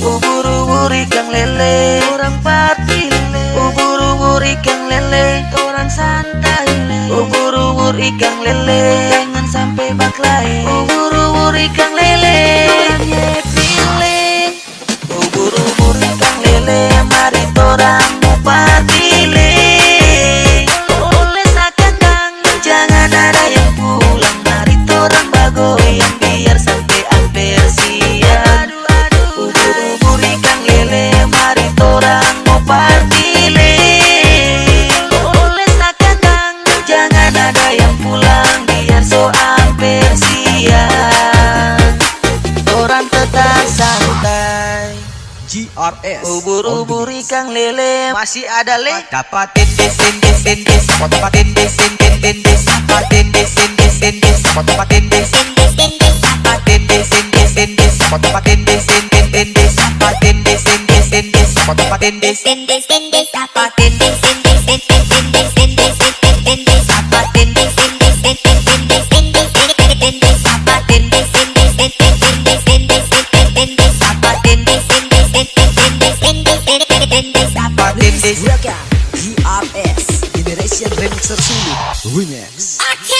Ubur-ubur ikan lele. Orang patile Ubur-ubur ikan lele. Orang santai Ubur-ubur ikan lele. Jangan sampai baklai. Ubur-ubur ikan lele GRS Ubur-ubur ikan lele masih ada le Dapatin Dapatin Remix. Reka, DRS, Generation Remixer Sulu. Remix. Okay.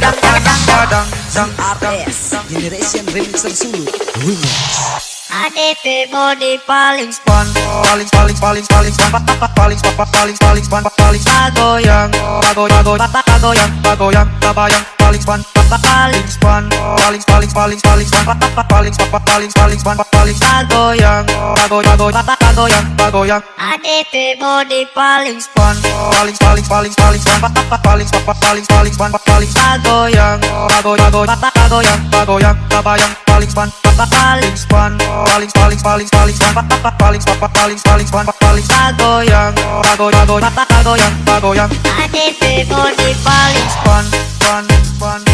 Padang Padang Padang Padang Artis Generation Remixer Sulu Remix. ADP body paling span paling paling paling paling span pa- pa- paling pa- pa- paling paling span pa- paling pagoyang pagoyang pagoyang pagoyang pabayang paling span pa- pa- paling span paling paling paling paling span pa- pa- pa- paling pa- pa- paling paling span pa- paling pagoyang pagoyang pagoyang pagoyang ADP body paling span paling paling paling paling span pa- pa- pa- paling pa- pa- paling paling span pa- paling pagoyang pagoyang pagoyang pagoyang pabayang paling span paling span paling paling paling paling span paling paling paling span paling kagoyang kagoyang kagoyang kagoyang kagoyang hati si paling span span span